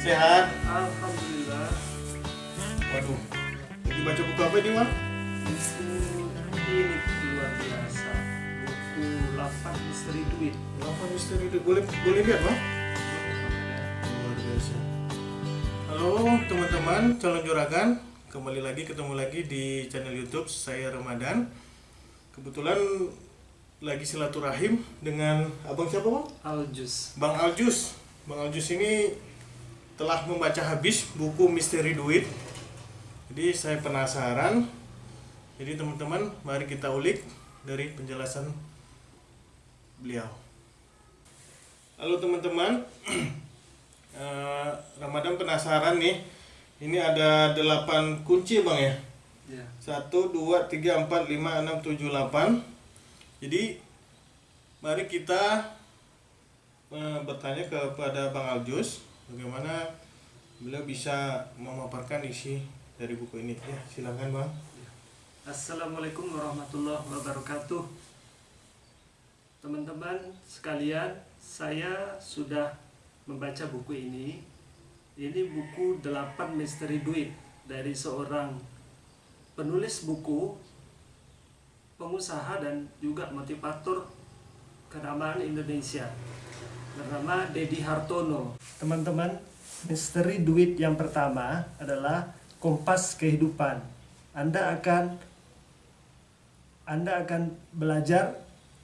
Sehat? Alhamdulillah. Waduh. Lagi baca buku apa ini, Wak? Buku ini luar biasa. Buku Lapan Misteri Duit. Lapan Misteri Duit. Boleh boleh lihat, Bang? Luar biasa. Halo teman-teman calon juragan, kembali lagi ketemu lagi di channel YouTube saya Ramadan. Kebetulan lagi silaturahim dengan abang siapa bang? Aljus. Bang Aljus. Bang Aljus ini telah membaca habis buku Misteri Duit. Jadi saya penasaran. Jadi teman-teman, mari kita ulik dari penjelasan beliau. Halo teman-teman, Eh, Ramadan penasaran nih. Ini ada 8 kunci bang ya. ya 1, 2, 3, 4, 5, 6, 7, 8 Jadi Mari kita eh, Bertanya kepada Bang Aljus Bagaimana Beliau bisa memaparkan isi Dari buku ini? Ya silakan Bang. Assalamualaikum warahmatullahi wabarakatuh. Teman-teman sekalian Saya sudah membaca buku ini. Ini buku 8 misteri duit Dari seorang penulis buku Pengusaha dan juga motivator kenamaan Indonesia Bernama Dedi Hartono Teman-teman Misteri duit yang pertama adalah kompas kehidupan anda akan Anda akan belajar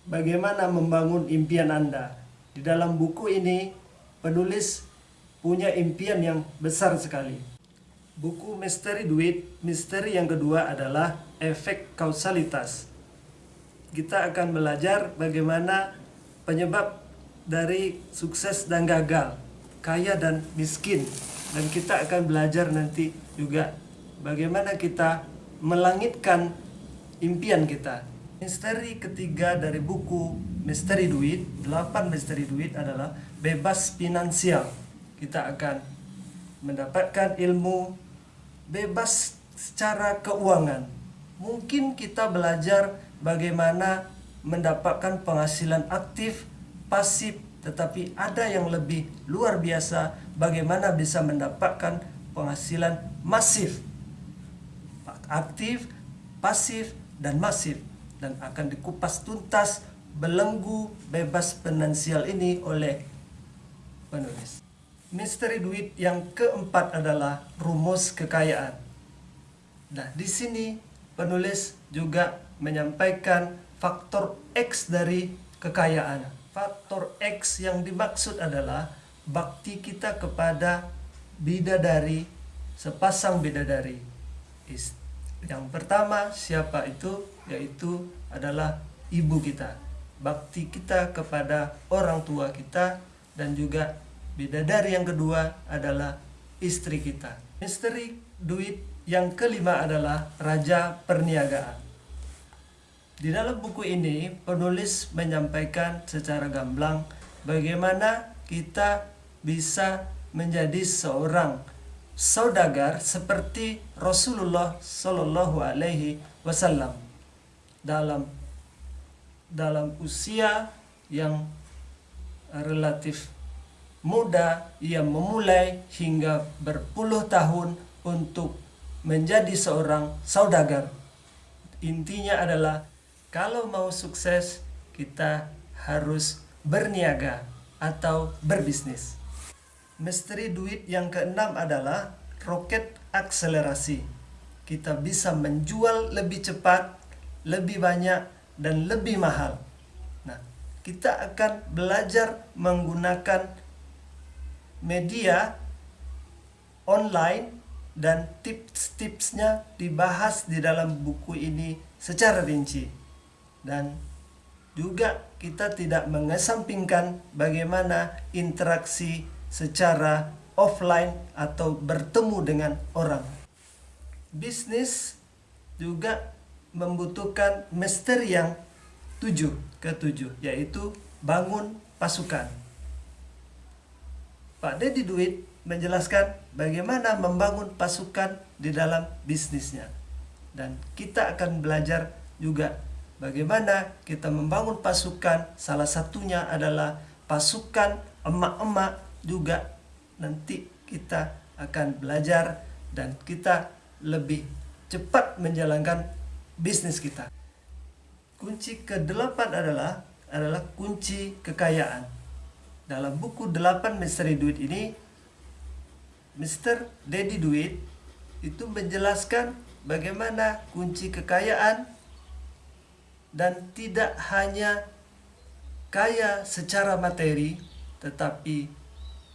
bagaimana membangun impian Anda. Di dalam buku ini penulis punya impian yang besar sekali. Buku Misteri Duit, misteri yang kedua adalah efek kausalitas. Kita akan belajar bagaimana penyebab dari sukses dan gagal, kaya dan miskin. Dan kita akan belajar nanti juga bagaimana kita melangitkan impian kita. Misteri ketiga dari buku Misteri Duit, 8 misteri duit adalah bebas finansial. Kita akan mendapatkan ilmu bebas secara keuangan. Mungkin kita belajar bagaimana mendapatkan penghasilan aktif, pasif, tetapi ada yang lebih luar biasa bagaimana bisa mendapatkan penghasilan masif aktif, pasif, dan masif dan akan dikupas tuntas belenggu bebas finansial ini oleh penulis. Misteri duit yang keempat adalah rumus kekayaan. Nah, di sini penulis juga menyampaikan faktor X dari kekayaan. Faktor X yang dimaksud adalah bakti kita kepada bidadari, sepasang bidadari. Yang pertama siapa itu? Yaitu adalah ibu kita. Bakti kita kepada orang tua kita dan juga bidadari yang kedua adalah istri kita. Misteri duit yang kelima adalah raja perniagaan. Di dalam buku ini penulis menyampaikan secara gamblang bagaimana kita bisa menjadi seorang saudagar seperti Rasulullah Shallallahu Alaihi Wasallam dalam dalam usia yang relatif muda ia memulai hingga berpuluh tahun untuk menjadi seorang saudagar. Intinya adalah kalau mau sukses kita harus berniaga atau berbisnis Misteri duit yang keenam adalah roket akselerasi. Kita bisa menjual lebih cepat, lebih banyak, dan lebih mahal. Nah, kita akan belajar menggunakan media online dan tips-tipsnya dibahas di dalam buku ini secara rinci. Dan juga kita tidak mengesampingkan bagaimana interaksi secara offline atau bertemu dengan orang. Bisnis juga membutuhkan misteri yang tujuh ketujuh yaitu bangun pasukan. Pak Deddy Duit menjelaskan bagaimana membangun pasukan di dalam bisnisnya. Dan kita akan belajar juga bagaimana kita membangun pasukan. Salah satunya adalah pasukan emak-emak juga nanti kita akan belajar dan kita lebih cepat menjalankan bisnis kita. Kunci kedelapan adalah adalah kunci kekayaan. Dalam buku 8 Misteri Duit ini Mr. Daddy Duit itu menjelaskan bagaimana kunci kekayaan dan tidak hanya kaya secara materi tetapi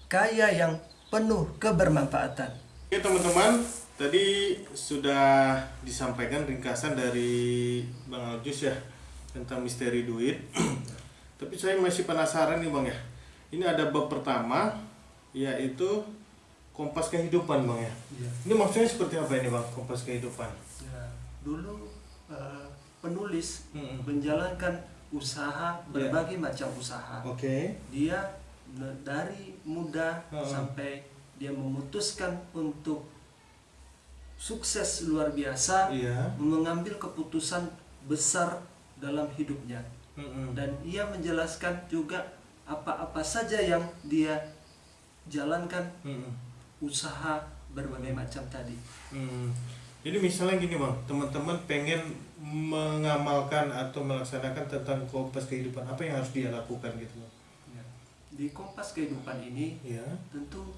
kaya yang penuh kebermanfaatan. Oke teman-teman, tadi sudah disampaikan ringkasan dari Bang Aljus ya tentang misteri duit. Tapi saya masih penasaran nih Bang ya. Ini ada bab pertama yaitu kompas kehidupan Bang ya. Ya. Ini maksudnya seperti apa ini Bang, kompas kehidupan? Ya, dulu eh, penulis Mm-mm. menjalankan usaha berbagai macam usaha. Oke. Dia ne- dari muda Heeh. sampai dia memutuskan untuk sukses luar biasa, Iya. mengambil keputusan besar dalam hidupnya. Mm-mm. Dan ia menjelaskan juga apa-apa saja yang dia jalankan Mm-mm. usaha berbagai macam tadi. Hmm. Jadi misalnya gini bang, teman-teman pengen mengamalkan atau melaksanakan tentang kompas kehidupan, apa yang harus dia lakukan gitu bang? Ya. Di kompas kehidupan ini Ya. tentu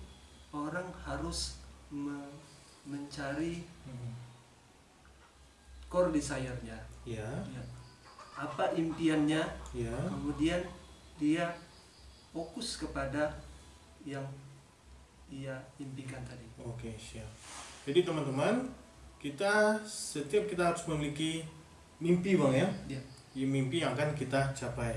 orang harus me- mencari Hmm. core desire-nya. Ya. Ya. Apa impiannya, Ya. kemudian dia fokus kepada yang ia impikan tadi. Oke siap. Jadi teman-teman, kita setiap kita harus memiliki mimpi bang ya. Ya. Ya, mimpi yang akan kita capai.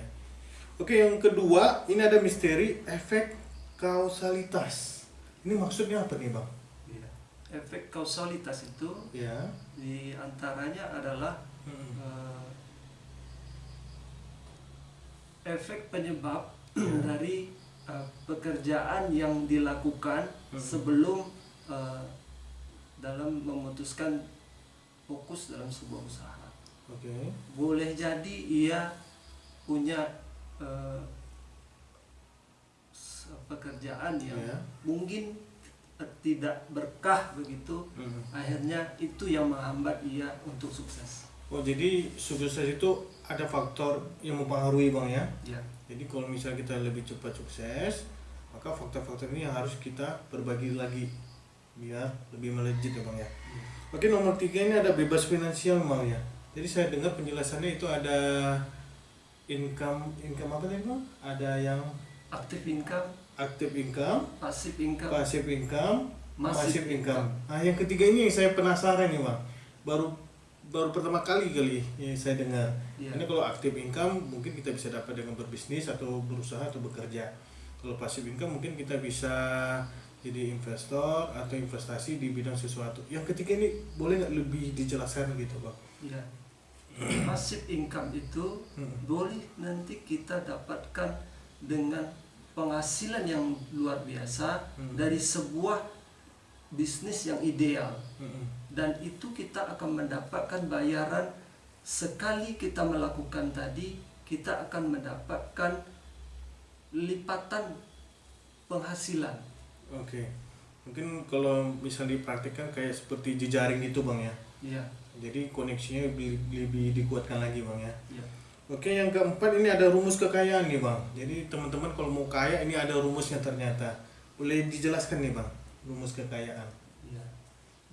Oke yang kedua, ini ada misteri efek kausalitas. Ini maksudnya apa nih bang? Ya. Efek kausalitas itu Ya. di antaranya adalah Hmm. eh, efek penyebab Ya. dari eh, pekerjaan yang dilakukan Hmm. sebelum eh, dalam memutuskan fokus dalam sebuah usaha. Oke. Boleh jadi ia punya s- pekerjaan yang Ya. mungkin tidak berkah begitu, Hmm. akhirnya itu yang menghambat ia untuk sukses. Oh jadi sukses itu ada faktor yang mempengaruhi bang ya. Ya. Jadi kalau misalnya kita lebih cepat sukses, maka faktor-faktor ini yang harus kita berbagi lagi biar lebih melejit ya bang ya. Oke nomor tiga ini ada bebas finansial bang ya. Jadi saya dengar penjelasannya itu ada income income apa tadi bang? Ada yang Aktif income, active income, pasif income, passive income, passive income. income. Nah yang ketiga ini yang saya penasaran nih bang. Baru baru pertama kali kali yang saya dengar. Iya. Ini kalau active income mungkin kita bisa dapat dengan berbisnis atau berusaha atau bekerja. Kalau passive income mungkin kita bisa jadi investor atau investasi di bidang sesuatu. Yang ketiga ini boleh nggak lebih dijelaskan gitu bang? ya. Pasif income itu Hmm. boleh nanti kita dapatkan dengan penghasilan yang luar biasa Hmm. dari sebuah bisnis yang ideal Mm-mm. dan itu kita akan mendapatkan bayaran sekali kita melakukan tadi kita akan mendapatkan lipatan penghasilan Oke. Mungkin kalau misal dipraktikkan kayak seperti jejaring gitu bang ya. ya Jadi koneksinya lebih, lebih dikuatkan lagi bang ya. ya Oke yang keempat ini ada rumus kekayaan nih bang. Jadi teman-teman kalau mau kaya ini ada rumusnya ternyata. Boleh dijelaskan nih bang rumus kekayaan. ya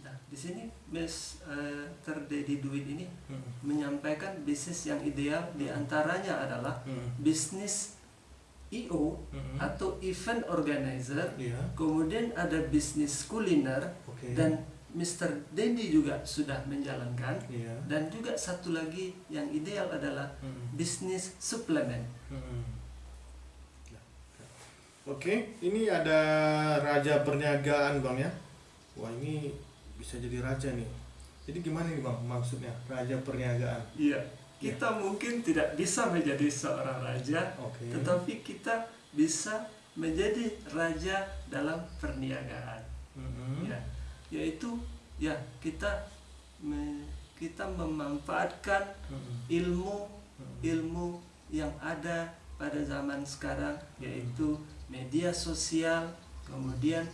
nah di sini Miss eh, Terdedi Duit ini Hmm. menyampaikan bisnis yang ideal di antaranya adalah Hmm. bisnis IO Hmm. atau event organizer Iya. kemudian ada bisnis kuliner Oke. dan Mr. Dendi juga sudah menjalankan Iya. dan juga satu lagi yang ideal adalah Hmm. bisnis suplemen Hmm. Ya. Oke, ini ada raja perniagaan bang ya. Wah ini bisa jadi raja nih. Jadi gimana nih bang maksudnya raja perniagaan? iya kita mungkin tidak bisa menjadi seorang raja Oke. tetapi kita bisa menjadi raja dalam perniagaan Hmm. ya yaitu ya kita me- kita memanfaatkan Hmm. ilmu Hmm. ilmu yang ada pada zaman sekarang yaitu media sosial kemudian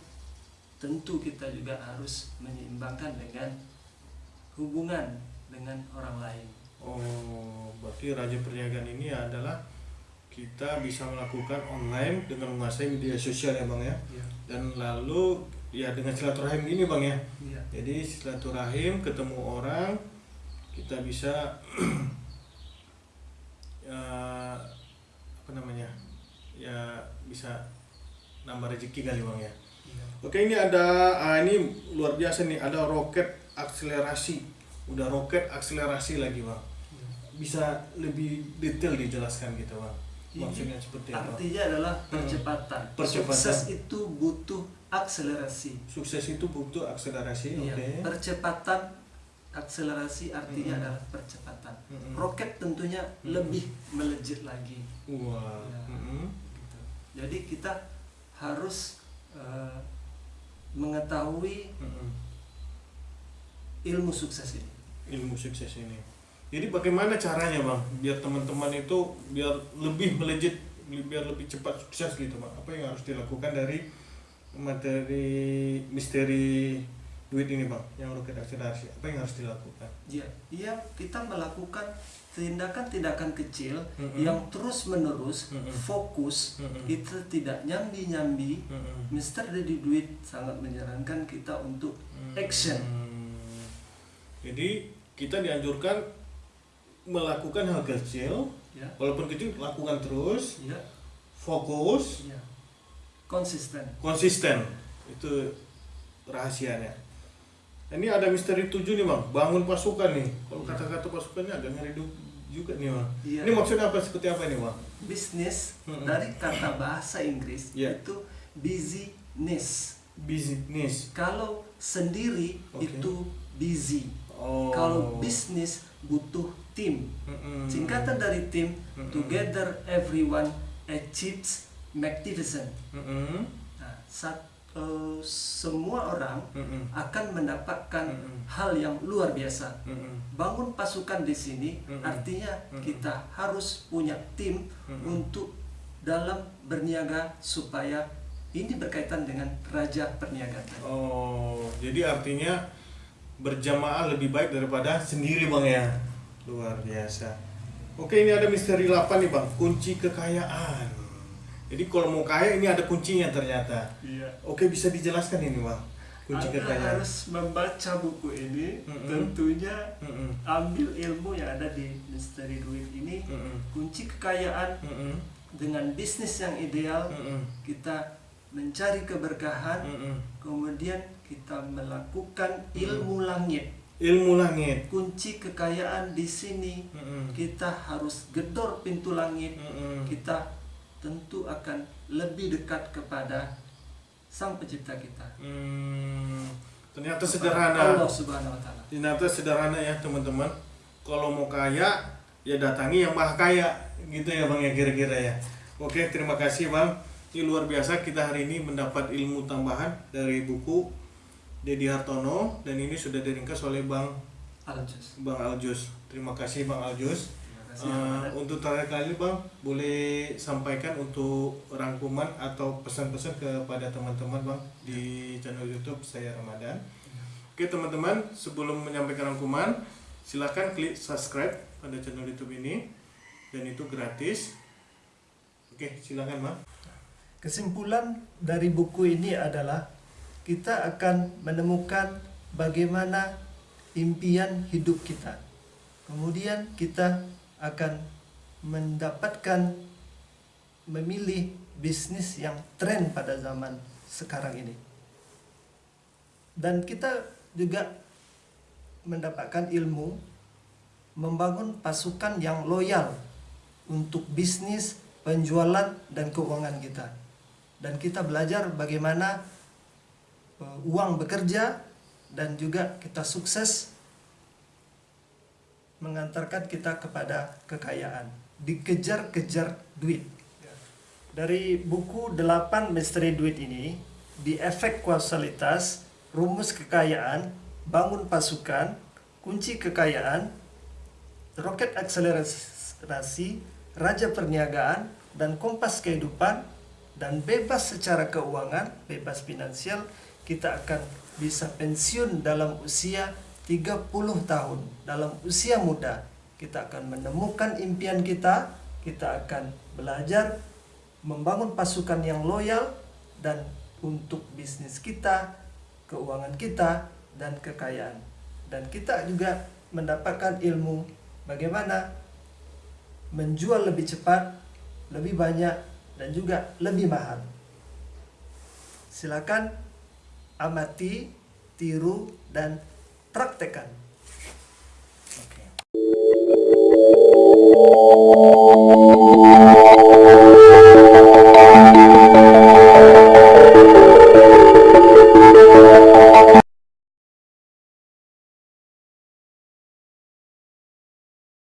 tentu kita juga harus menyeimbangkan dengan hubungan dengan orang lain. Oh, berarti Raja Perniagaan ini adalah kita bisa melakukan online dengan menguasai media sosial ya bang ya. Iya. Dan lalu ya dengan silaturahim ini bang ya. Iya. Jadi silaturahim ketemu orang kita bisa ya, apa namanya ya bisa nambah rezeki kali bang ya. Iya. Oke ini ada ah, ini luar biasa nih ada roket akselerasi udah roket akselerasi lagi bang bisa lebih detail dijelaskan gitu bang Ini maksudnya seperti apa Artinya adalah percepatan. Percepatan. Sukses itu butuh akselerasi. sukses itu butuh akselerasi Iya. oke Percepatan akselerasi artinya Mm-mm. adalah percepatan. Mm-mm. Roket tentunya Mm-mm. lebih melejit lagi. wah Ya. mm-mm. gitu. Jadi kita harus eh, mengetahui Mm-mm. ilmu sukses ini. ilmu sukses ini jadi bagaimana caranya bang biar teman-teman itu biar lebih melejit biar lebih cepat sukses gitu bang apa yang harus dilakukan dari materi misteri duit ini bang yang roket akselerasi apa yang harus dilakukan Ya, iya kita melakukan tindakan-tindakan kecil Mm-mm. yang terus menerus Mm-mm. fokus Mm-mm. itu tidak nyambi-nyambi. Mm-mm. Mister Dedi Duit sangat menyarankan kita untuk action. Hmm. Jadi kita dianjurkan melakukan hal kecil, Ya, walaupun kecil lakukan terus, ya, fokus, ya. Konsisten. konsisten. Itu rahasianya. Ini ada misteri tujuh nih bang, bangun pasukan nih. Kalau Iya. kata-kata pasukannya agak ngeri juga nih bang. Iya. Ini maksudnya apa? Seperti apa ini bang? Bisnis dari kata bahasa Inggris Ya. itu business. Bisnis. Kalau sendiri Oke. itu busy. Oh. Kalau bisnis butuh tim. Mm-mm. Singkatan dari tim, Mm-mm. together everyone achieves magnificent. Nah, eh, semua orang akan mendapatkan hal yang luar biasa. Bangun pasukan di sini artinya kita harus punya tim untuk dalam berniaga supaya ini berkaitan dengan raja perniagaan. Oh, jadi artinya berjamaah lebih baik daripada sendiri bang ya. Luar biasa. Oke ini ada misteri 8 nih bang, kunci kekayaan. Jadi kalau mau kaya ini ada kuncinya ternyata. Iya. Oke bisa dijelaskan ini bang, kunci Anda kekayaan. harus membaca buku ini, Mm-mm. tentunya Mm-mm. ambil ilmu yang ada di misteri duit ini, Mm-mm. kunci kekayaan Mm-mm. dengan bisnis yang ideal, Mm-mm. kita mencari keberkahan, Mm-mm. kemudian kita melakukan ilmu langit. Ilmu langit. Kunci kekayaan di sini Mm-mm. kita harus gedor pintu langit. Mm-mm. Kita tentu akan lebih dekat kepada Sang Pencipta kita. Hmm, ternyata Kepada sederhana. Allah Subhanahu wa taala. Ternyata sederhana ya teman-teman. Kalau mau kaya ya datangi yang maha kaya gitu ya bang ya kira-kira ya. Oke terima kasih bang. Ini luar biasa kita hari ini mendapat ilmu tambahan dari buku Dedi Hartono dan ini sudah diringkas oleh bang Al-Juz. bang Aljus. Terima kasih bang Aljus. Terima kasih. Ramadan. untuk terakhir kali bang boleh sampaikan untuk rangkuman atau pesan-pesan kepada teman-teman bang di channel YouTube saya Ramadan. Oke teman-teman sebelum menyampaikan rangkuman silahkan klik subscribe pada channel YouTube ini dan itu gratis. Oke silakan bang. Kesimpulan dari buku ini adalah kita akan menemukan bagaimana impian hidup kita. Kemudian kita akan mendapatkan memilih bisnis yang tren pada zaman sekarang ini. Dan kita juga mendapatkan ilmu membangun pasukan yang loyal untuk bisnis, penjualan dan keuangan kita. Dan kita belajar bagaimana uang bekerja dan juga kita sukses mengantarkan kita kepada kekayaan. Dikejar-kejar duit. Dari buku 8 misteri duit ini, di efek kausalitas, rumus kekayaan, bangun pasukan, kunci kekayaan, roket akselerasi, raja perniagaan, dan kompas kehidupan, dan bebas secara keuangan, bebas finansial, kita akan bisa pensiun dalam usia 30 tahun dalam usia muda kita akan menemukan impian kita, kita akan belajar membangun pasukan yang loyal dan untuk bisnis kita, keuangan kita dan kekayaan. Dan kita juga mendapatkan ilmu bagaimana menjual lebih cepat, lebih banyak dan juga lebih mahal. Silakan amati, tiru, dan praktekan.